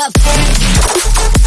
up.